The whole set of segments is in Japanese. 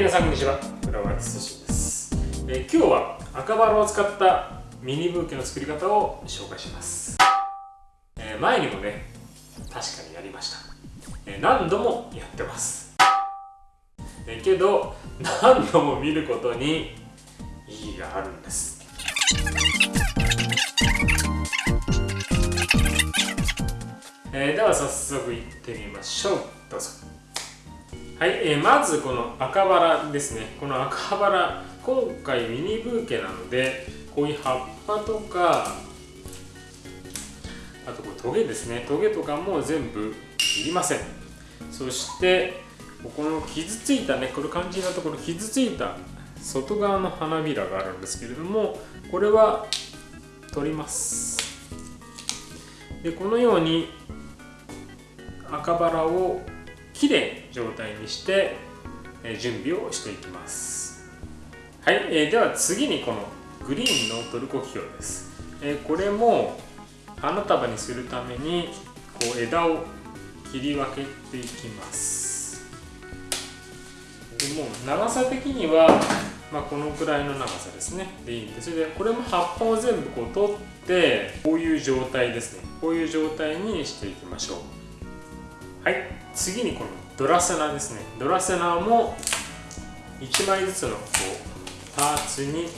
皆さんこんにちは。浦和敦です、え、今日は赤バラを使ったミニブーケの作り方を紹介します、えー、前にもね確かにやりました、えー、何度もやってます、えけど何度も見ることに意義があるんです。え、では早速いってみましょう。どうぞ。はい、えー、まずこの赤バラですね。この赤バラ今回ミニブーケなのでこういう葉っぱとかあとこれトゲですね。トゲとかも全部いりません。そしてここの傷ついたねこれ肝心なところ傷ついた外側の花びらがあるんですけれどもこれは取ります。でこのように赤バラをきれい状態にして準備をしていきます。はい、えー、では次にこのグリーンのトルコキキョウです、えー、これも花束にするためにこう枝を切り分けていきます。でもう長さ的には、まあ、このくらいの長さですね。でいいんです。でこれも葉っぱを全部こう取ってこういう状態ですね。こういう状態にしていきましょう。はい。次にこのドラセナですね。ドラセナも1枚ずつのこうパーツに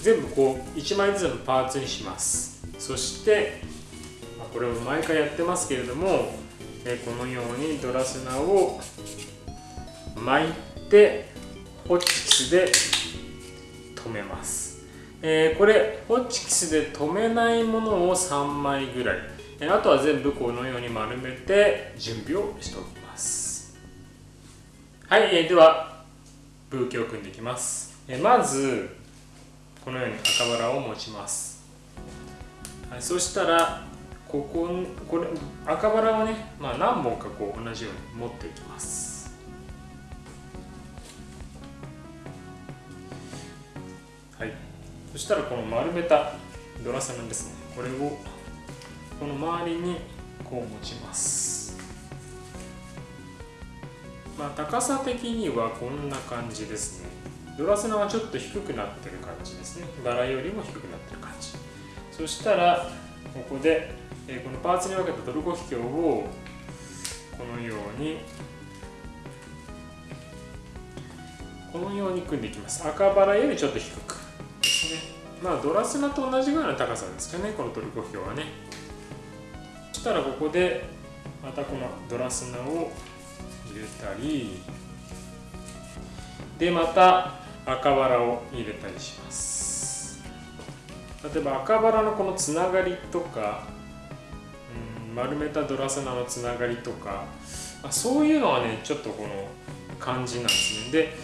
全部こう1枚ずつのパーツにします。そしてこれも毎回やってますけれどもこのようにドラセナを巻いてホチキスで留めます、これホチキスで留めないものを3枚ぐらいあとは全部このように丸めて準備をしておきます。はい、えではブーケを組んでいきます。えまずこのように赤バラを持ちます、はい、そしたらこここれ赤バラをね、まあ、何本かこう同じように持っていきます。はいそしたらこの丸めたドラサナですね。これをこの周りにこう持ちます。まあ高さ的にはこんな感じですね。ドラスナはちょっと低くなってる感じですね。バラよりも低くなってる感じ。そしたらここで、このパーツに分けたトルコキキョウをこのようにこのように組んでいきます。赤バラよりちょっと低くですね。まあドラスナと同じぐらいの高さですかね。このトルコキキョウはね。したらここでまたこのドラスナを入れたりでまた赤バラを入れたりします。例えば赤バラのこのつながりとか、うん、丸めたドラスナのつながりとかそういうのはねちょっとこの感じなんですね。で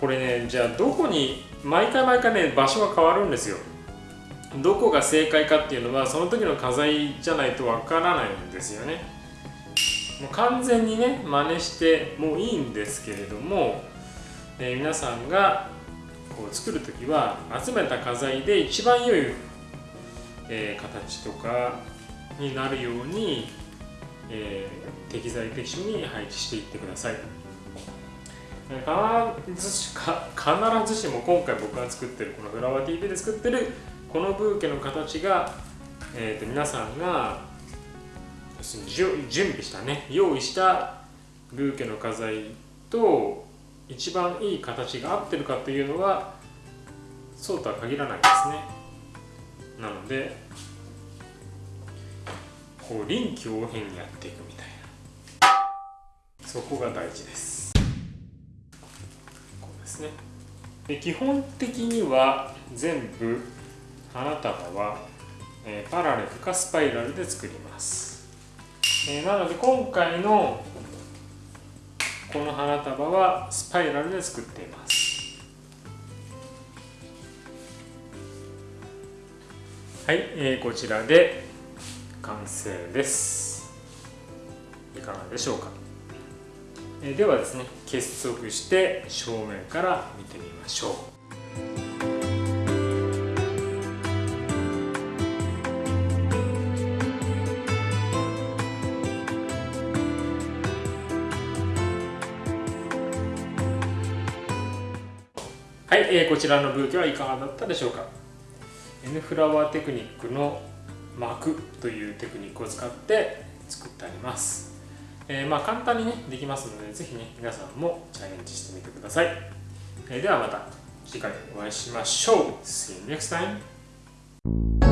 これねじゃあどこに毎回毎回ね場所が変わるんですよ。どこが正解かっていうのはその時の課題じゃないとわからないんですよね。もう完全にね真似してもいいんですけれども、えー、皆さんがこう作る時は集めた画材で一番良い、えー、形とかになるように、えー、適材適所に配置していってください。必ずしも今回僕が作ってるこのフラワー TV で作ってるこのブーケの形が、えー、と皆さんが準備したね用意したブーケの花材と一番いい形が合ってるかというのはそうとは限らないですね。なのでこう臨機応変にやっていくみたいな。そこが大事です。こうですね。で基本的には全部花束は、えー、パラレルかスパイラルで作ります、えー、なので今回のこの花束はスパイラルで作っています。はい、えー、こちらで完成です。いかがでしょうか、えー、ではですね結束して正面から見てみましょう。はい、えー、こちらのブーケはいかがだったでしょうか？N フラワーテクニックの膜というテクニックを使って作ってあります、えー、まあ簡単にねできますのでぜひね皆さんもチャレンジしてみてください、えー、ではまた次回お会いしましょう。See you next time!